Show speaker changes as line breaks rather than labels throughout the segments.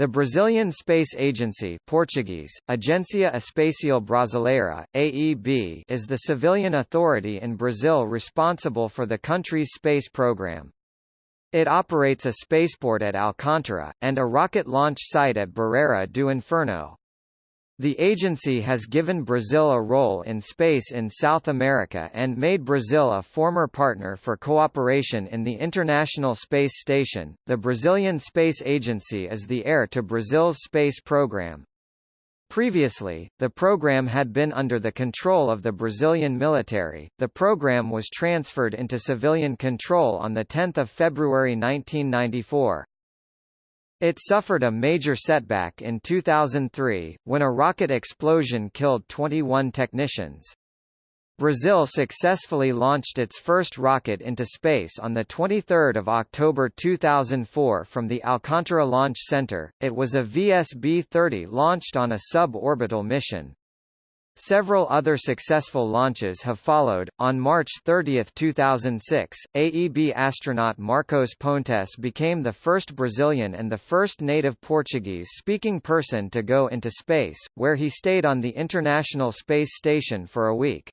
The Brazilian Space Agency Portuguese, Agência Espacial Brasileira, AEB is the civilian authority in Brazil responsible for the country's space program. It operates a spaceport at Alcântara, and a rocket launch site at Barreira do Inferno. The agency has given Brazil a role in space in South America and made Brazil a former partner for cooperation in the International Space Station. The Brazilian Space Agency is the heir to Brazil's space program. Previously, the program had been under the control of the Brazilian military. The program was transferred into civilian control on the 10th of February 1994. It suffered a major setback in 2003, when a rocket explosion killed 21 technicians. Brazil successfully launched its first rocket into space on 23 October 2004 from the Alcântara Launch Center. It was a VSB-30 launched on a suborbital mission. Several other successful launches have followed. On March 30, 2006, AEB astronaut Marcos Pontes became the first Brazilian and the first native Portuguese-speaking person to go into space, where he stayed on the International Space Station for a week.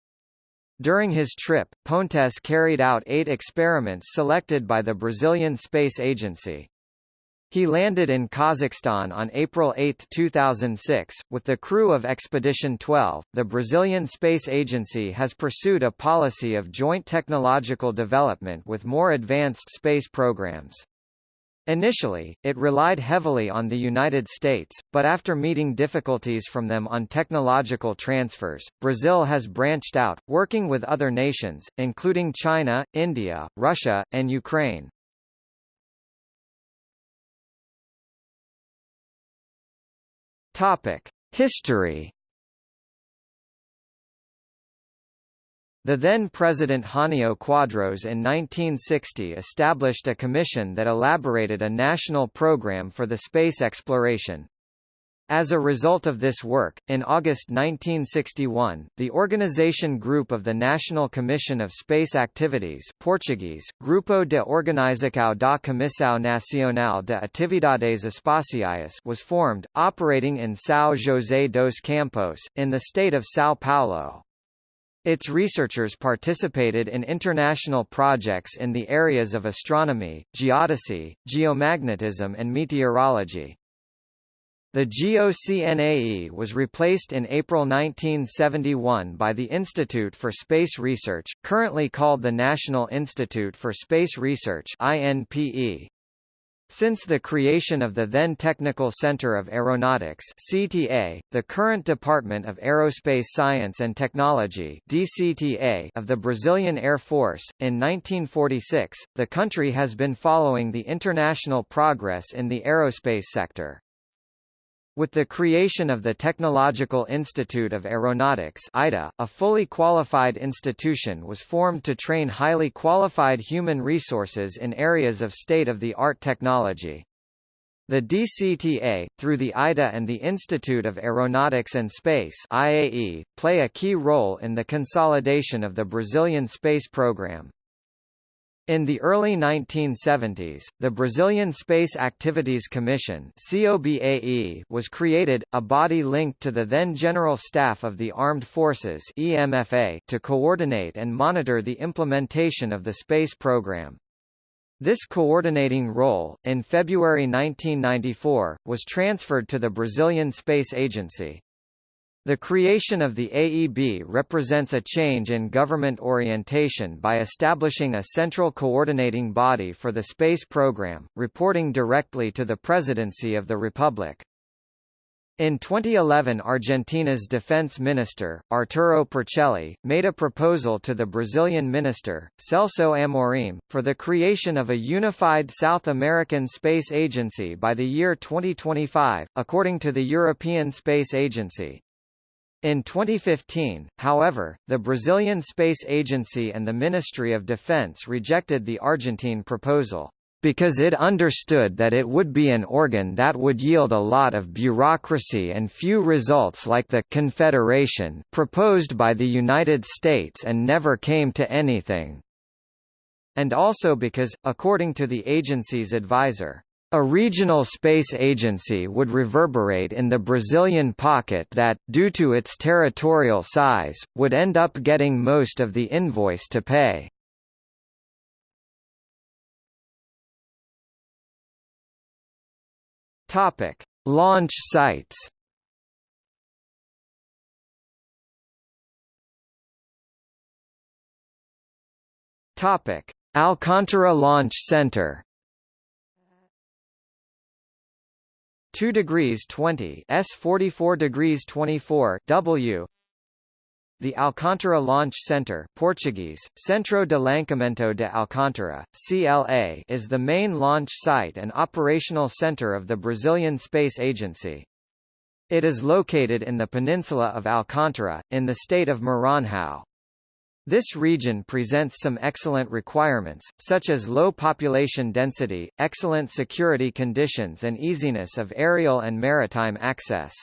During his trip, Pontes carried out eight experiments selected by the Brazilian Space Agency. He landed in Kazakhstan on April 8, 2006, with the crew of Expedition 12. The Brazilian Space Agency has pursued a policy of joint technological development with more advanced space programs. Initially, it relied heavily on the United States, but after meeting difficulties from them on technological transfers, Brazil has branched out, working with other nations, including China, India, Russia, and Ukraine. Topic: History. The then President Jânio Quadros in 1960 established a commission that elaborated a national program for the space exploration. As a result of this work, in August 1961, the organization group of the National Commission of Space Activities Portuguese, Grupo de Organização da Comissão Nacional de Atividades Espaciais was formed, operating in São José dos Campos, in the state of São Paulo. Its researchers participated in international projects in the areas of astronomy, geodesy, geomagnetism and meteorology. The GOCNAE was replaced in April 1971 by the Institute for Space Research, currently called the National Institute for Space Research INPE. Since the creation of the then Technical Center of Aeronautics CTA, the current Department of Aerospace Science and Technology DCTA of the Brazilian Air Force, in 1946, the country has been following the international progress in the aerospace sector. With the creation of the Technological Institute of Aeronautics ITA, a fully qualified institution was formed to train highly qualified human resources in areas of state-of-the-art technology. The DCTA, through the ITA and the Institute of Aeronautics and Space IAE, play a key role in the consolidation of the Brazilian space program. In the early 1970s, the Brazilian Space Activities Commission COBAE was created, a body linked to the then General Staff of the Armed Forces EMFA to coordinate and monitor the implementation of the space program. This coordinating role, in February 1994, was transferred to the Brazilian Space Agency. The creation of the AEB represents a change in government orientation by establishing a central coordinating body for the space program, reporting directly to the Presidency of the Republic. In 2011 Argentina's defense minister, Arturo Puricelli, made a proposal to the Brazilian minister, Celso Amorim, for the creation of a unified South American Space Agency by the year 2025, according to the European Space Agency. In 2015, however, the Brazilian Space Agency and the Ministry of Defense rejected the Argentine proposal because it understood that it would be an organ that would yield a lot of bureaucracy and few results like the Confederation proposed by the United States and never came to anything. And also because, according to the agency's advisor, A regional space agency would reverberate in the Brazilian pocket that, due to its territorial size, would end up getting most of the invoice to pay. Launch sites. Alcantara Launch Center. 2 degrees 20 S 44 degrees 24 W the Alcântara Launch Center Portuguese, Centro de Lançamento de Alcântara, CLA is the main launch site and operational center of the Brazilian Space Agency. It is located in the peninsula of Alcântara, in the state of Maranhão. This region presents some excellent requirements, such as low population density, excellent security conditions and easiness of aerial and maritime access.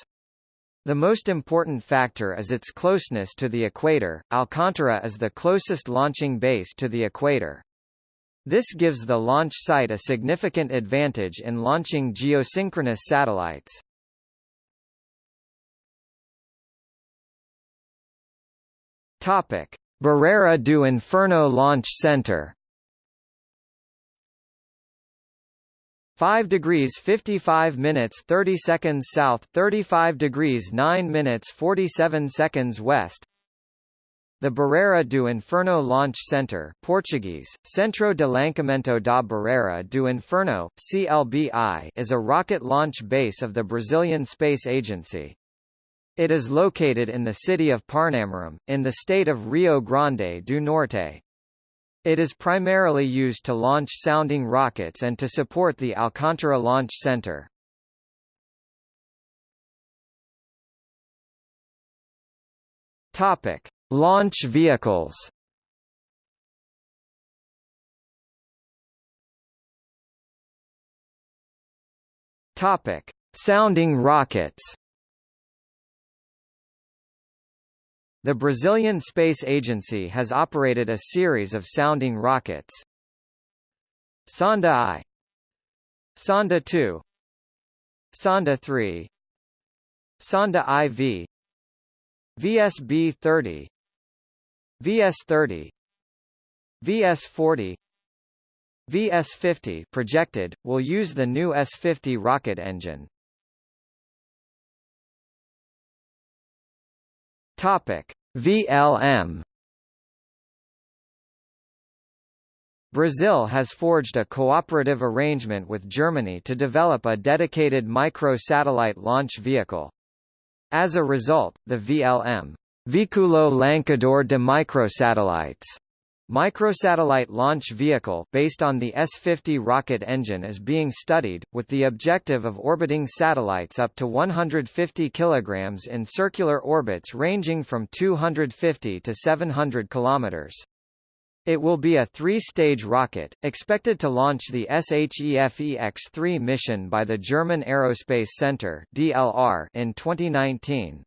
The most important factor is its closeness to the equator. Alcantara is the closest launching base to the equator. This gives the launch site a significant advantage in launching geosynchronous satellites. Topic: Barreira do Inferno Launch Center 5 degrees 55 minutes 30 seconds south 35 degrees 9 minutes 47 seconds west the Barreira do Inferno Launch Center Portuguese, Centro de Lançamento da Barreira do Inferno, CLBI is a rocket launch base of the Brazilian Space Agency. It is located in the city of Parnamirim, in the state of Rio Grande do Norte. It is primarily used to launch sounding rockets and to support the Alcântara Launch Center. Topic: Launch vehicles. Topic: Sounding rockets. The Brazilian Space Agency has operated a series of sounding rockets. Sonda I. Sonda 2 Sonda 3 Sonda IV VSB-30 VS-30 VS-40 VS-50 projected, will use the new S-50 rocket engine. Topic: VLM Brazil has forged a cooperative arrangement with Germany to develop a dedicated micro-satellite launch vehicle. As a result, the VLM Veículo Lançador de Microsatellites Microsatellite launch vehicle based on the S-50 rocket engine is being studied, with the objective of orbiting satellites up to 150 kg in circular orbits ranging from 250 to 700 km. It will be a three-stage rocket, expected to launch the SHEFEX-3 mission by the German Aerospace Center in 2019.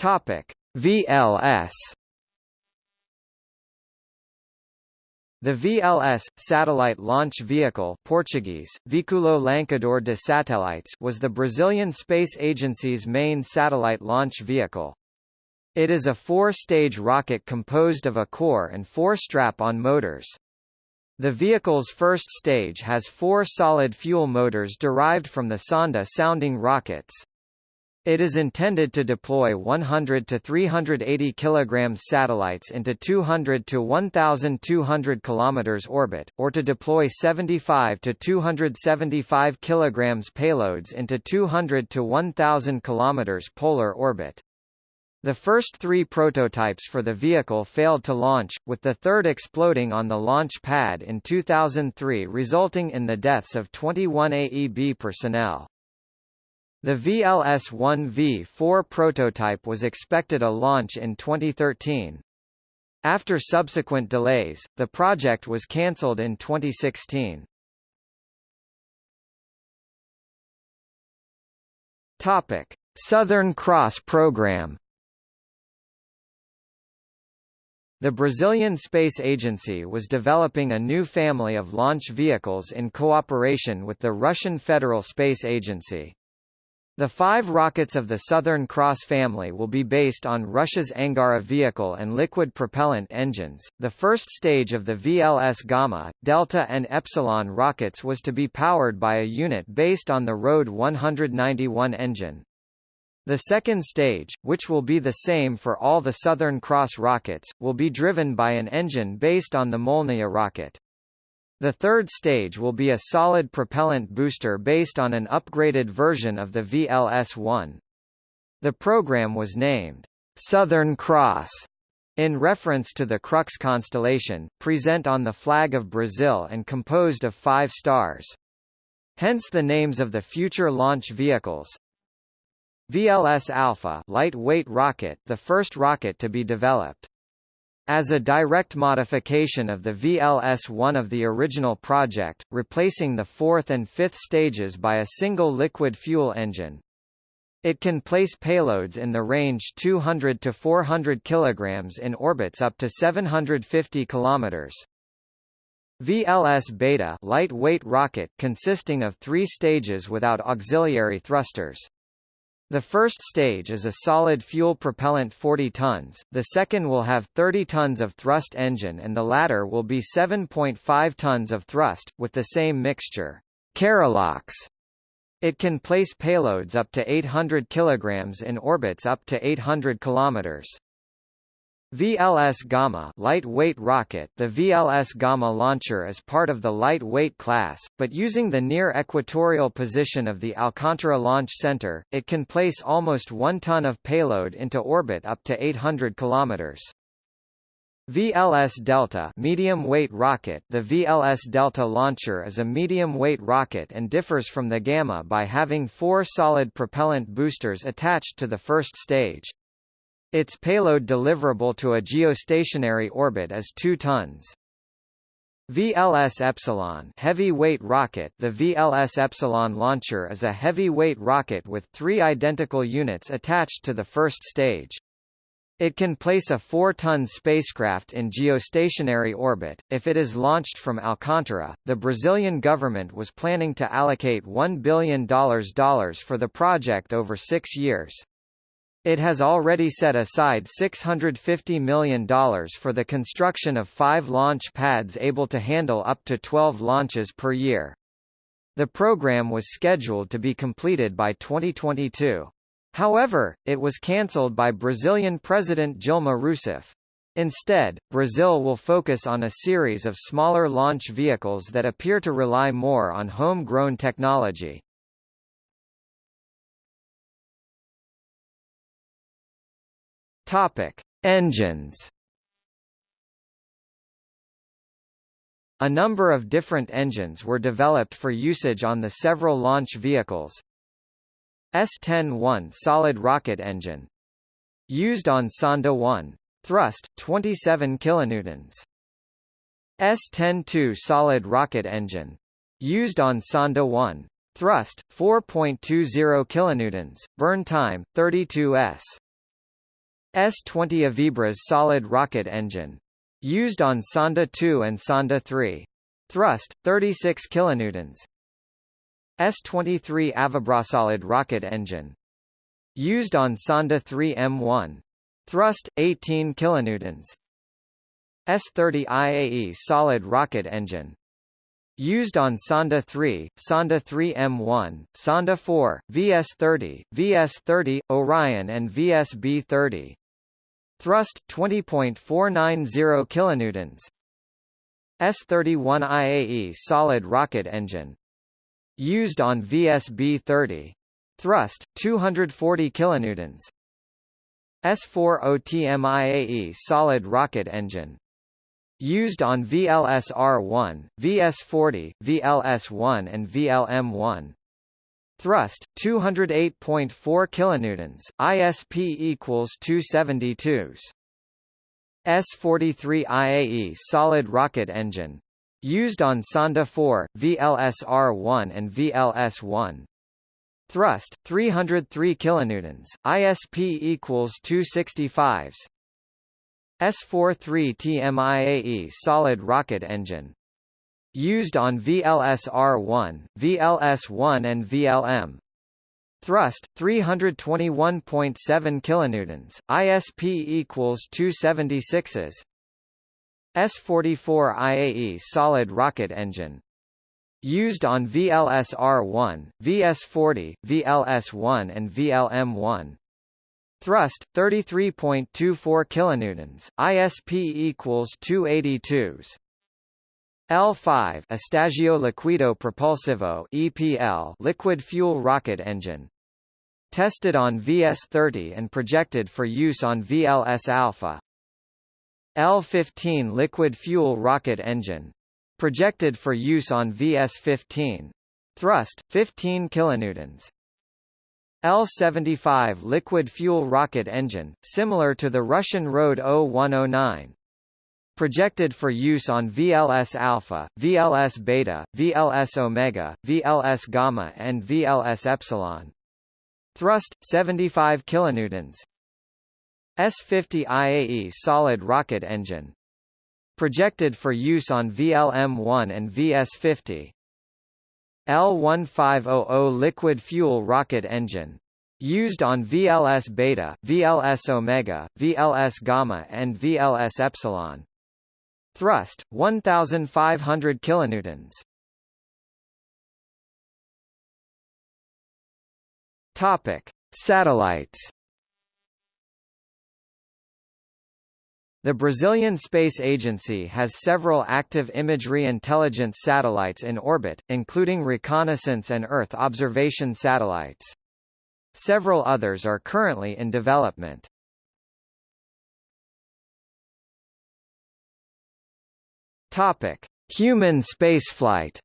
Topic: VLS The VLS, Satellite Launch Vehicle Portuguese, Veículo Lançador de Satélites was the Brazilian Space Agency's main satellite launch vehicle. It is a four-stage rocket composed of a core and four strap-on motors. The vehicle's first stage has four solid fuel motors derived from the Sonda sounding rockets. It is intended to deploy 100 to 380 kg satellites into 200 to 1,200 km orbit, or to deploy 75 to 275 kg payloads into 200 to 1,000 km polar orbit. The first three prototypes for the vehicle failed to launch, with the third exploding on the launch pad in 2003 resulting in the deaths of 21 AEB personnel. The VLS-1V4 prototype was expected a launch in 2013. After subsequent delays, the project was cancelled in 2016. Topic: Southern Cross program. The Brazilian Space Agency was developing a new family of launch vehicles in cooperation with the Russian Federal Space Agency. The five rockets of the Southern Cross family will be based on Russia's Angara vehicle and liquid propellant engines. The first stage of the VLS Gamma, Delta and Epsilon rockets was to be powered by a unit based on the RD 191 engine. The second stage, which will be the same for all the Southern Cross rockets, will be driven by an engine based on the Molniya rocket. The third stage will be a solid propellant booster based on an upgraded version of the VLS-1. The program was named Southern Cross in reference to the Crux constellation, present on the flag of Brazil and composed of five stars. Hence the names of the future launch vehicles. VLS Alpha lightweight rocket, the first rocket to be developed. As a direct modification of the VLS-1 of the original project, replacing the fourth and fifth stages by a single liquid fuel engine. It can place payloads in the range 200 to 400 kg in orbits up to 750 km. VLS Beta lightweight rocket consisting of three stages without auxiliary thrusters. The first stage is a solid fuel propellant 40 tons, the second will have 30 tons of thrust engine and the latter will be 7.5 tons of thrust, with the same mixture. Kerolox. It can place payloads up to 800 kg in orbits up to 800 km. VLS Gamma lightweight rocket The VLS Gamma launcher is part of the lightweight class, but using the near equatorial position of the Alcantara Launch Center, it can place almost 1 ton of payload into orbit up to 800 km. VLS Delta medium weight rocket The VLS Delta launcher is a medium weight rocket and differs from the Gamma by having four solid propellant boosters attached to the first stage. Its payload deliverable to a geostationary orbit is 2 tons. VLS Epsilon heavy-weight rocket The VLS Epsilon launcher is a heavy-weight rocket with three identical units attached to the first stage. It can place a 4-ton spacecraft in geostationary orbit. If it is launched from Alcantara, the Brazilian government was planning to allocate $1 billion for the project over six years. It has already set aside $650 million for the construction of five launch pads able to handle up to 12 launches per year. The program was scheduled to be completed by 2022. However, it was cancelled by Brazilian President Dilma Rousseff. Instead, Brazil will focus on a series of smaller launch vehicles that appear to rely more on homegrown technology. Topic: Engines. A number of different engines were developed for usage on the several launch vehicles. S-10-1 solid rocket engine. Used on Sonda 1 thrust 27 kilonewtons. S-10-2 solid rocket engine. Used on Sonda 1 thrust 4.20 kilonewtons. Burn time 32 s S-20 Avibras solid rocket engine. Used on Sonda 2 and Sonda 3. Thrust, 36 kilonewtons. S-23 Avibras-solid rocket engine. Used on Sonda 3 M1. Thrust, 18 kilonewtons. S-30 IAE solid rocket engine. Used on Sonda 3, Sonda 3 M1, Sonda 4, VS-30, VS-30, Orion and VSB-30. Thrust 20.490 kilonewtons. S31 IAE solid rocket engine. Used on VSB-30. Thrust 240 kilonewtons. S4 OTM IAE solid rocket engine. Used on VLS-R1, VS-40, VLS-1 and VLM-1. Thrust 208.4 kilonewtons, ISP equals 272s. S43 IAE solid rocket engine used on Sonda 4, VLS-R1 and VLS-1. Thrust 303 kilonewtons, ISP equals 265s. S-43TMIAE solid rocket engine. Used on VLS-R1, VLS-1 and VLM. Thrust 321.7 kilonewtons, ISP equals 276s. S-44 IAE solid rocket engine. Used on VLS-R1, VS-40, VLS-1 and VLM-1. Thrust 33.24 kilonewtons, ISP equals 282s. L5 Estagio Liquido Propulsivo EPL liquid fuel rocket engine. Tested on VS-30 and projected for use on VLS Alpha. L-15 liquid fuel rocket engine. Projected for use on VS-15. Thrust 15 kilonewtons. L-75 liquid fuel rocket engine, similar to the Russian RD-0109. Projected for use on VLS alpha, VLS beta, VLS omega, VLS gamma and VLS epsilon. Thrust 75 kilonewtons. S50 IAE solid rocket engine. Projected for use on VLM-1 and VS50. L1500 liquid fuel rocket engine. Used on VLS beta, VLS omega, VLS gamma and VLS epsilon. Thrust 1500 kilonewtons. Topic: Satellites The Brazilian Space Agency has several active imagery intelligence satellites in orbit, including reconnaissance and Earth observation satellites. Several others are currently in development. Topic: Human spaceflight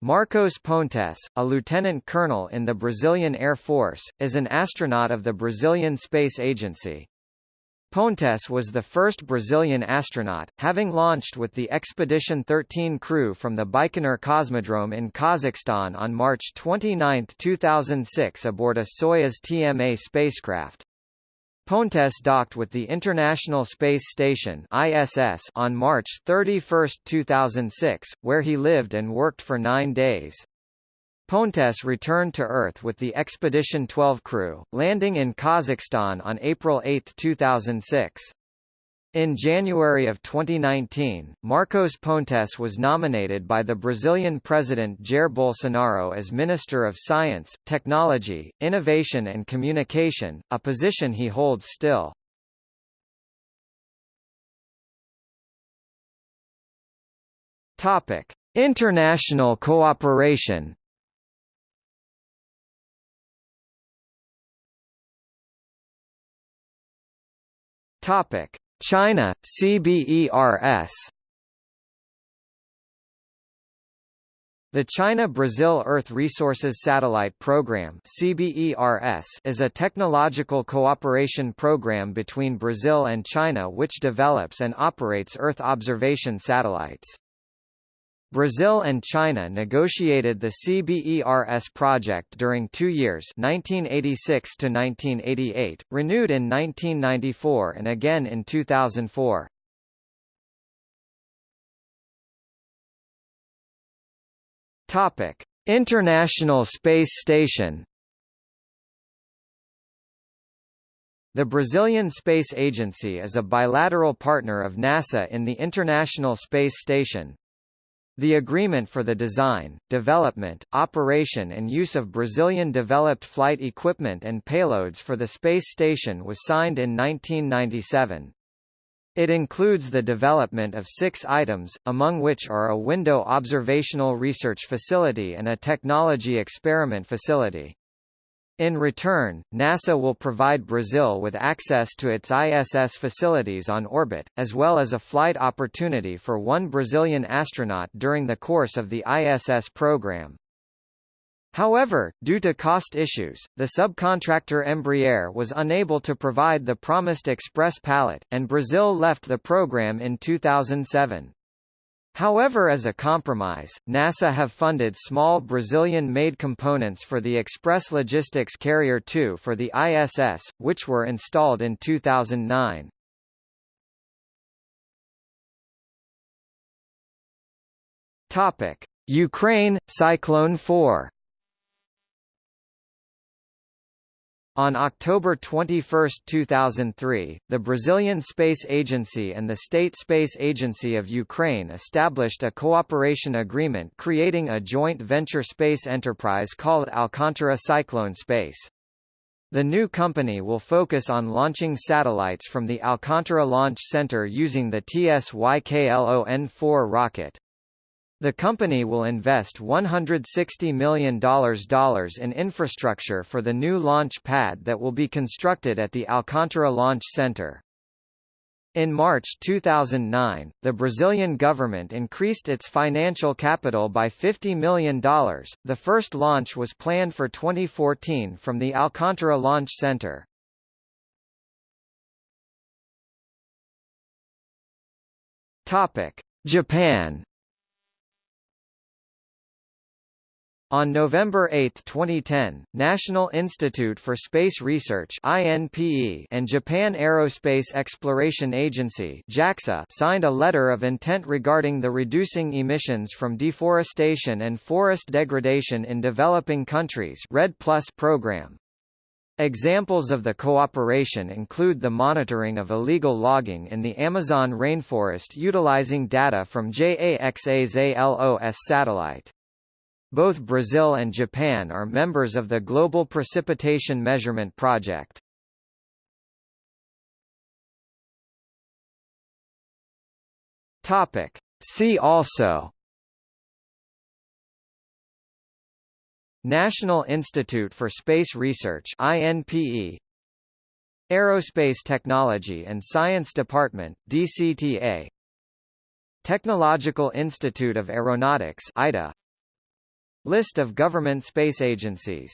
Marcos Pontes, a lieutenant colonel in the Brazilian Air Force, is an astronaut of the Brazilian Space Agency. Pontes was the first Brazilian astronaut, having launched with the Expedition 13 crew from the Baikonur Cosmodrome in Kazakhstan on March 29, 2006 aboard a Soyuz TMA spacecraft. Pontes docked with the International Space Station ISS on March 31, 2006, where he lived and worked for nine days. Pontes returned to Earth with the Expedition 12 crew, landing in Kazakhstan on April 8, 2006. In January of 2019, Marcos Pontes was nominated by the Brazilian President Jair Bolsonaro as Minister of Science, Technology, Innovation and Communication, a position he holds still. Topic: International cooperation. Topic: China, CBERS The China-Brazil Earth Resources Satellite Program is a technological cooperation program between Brazil and China which develops and operates Earth observation satellites. Brazil and China negotiated the CBERS project during two years 1986 to 1988, renewed in 1994 and again in 2004. Topic: International Space Station The Brazilian Space Agency is a bilateral partner of NASA in the International Space Station, the agreement for the design, development, operation and use of Brazilian-developed flight equipment and payloads for the space station was signed in 1997. It includes the development of six items, among which are a window observational research facility and a technology experiment facility. In return, NASA will provide Brazil with access to its ISS facilities on orbit, as well as a flight opportunity for one Brazilian astronaut during the course of the ISS program. However, due to cost issues, the subcontractor Embraer was unable to provide the promised express pallet, and Brazil left the program in 2007. However as a compromise, NASA have funded small Brazilian-made components for the Express Logistics Carrier 2 for the ISS, which were installed in 2009. Topic: Ukraine Cyclone 4 On October 21, 2003, the Brazilian Space Agency and the State Space Agency of Ukraine established a cooperation agreement creating a joint venture space enterprise called Alcantara Cyclone Space. The new company will focus on launching satellites from the Alcantara Launch Center using the TSYKLON-4 rocket. The company will invest $160 million in infrastructure for the new launch pad that will be constructed at the Alcantara Launch Center. In March 2009, the Brazilian government increased its financial capital by $50 million. The first launch was planned for 2014 from the Alcantara Launch Center. Topic: Japan On November 8, 2010, National Institute for Space Research (INPE) and Japan Aerospace Exploration Agency (JAXA) signed a letter of intent regarding the reducing emissions from deforestation and forest degradation in developing countries (REDD+ program). Examples of the cooperation include the monitoring of illegal logging in the Amazon rainforest utilizing data from JAXA's ALOS satellite. Both Brazil and Japan are members of the Global Precipitation Measurement Project. Topic. See also National Institute for Space Research INPE Aerospace Technology and Science Department DCTA Technological Institute of Aeronautics ITA List of government space agencies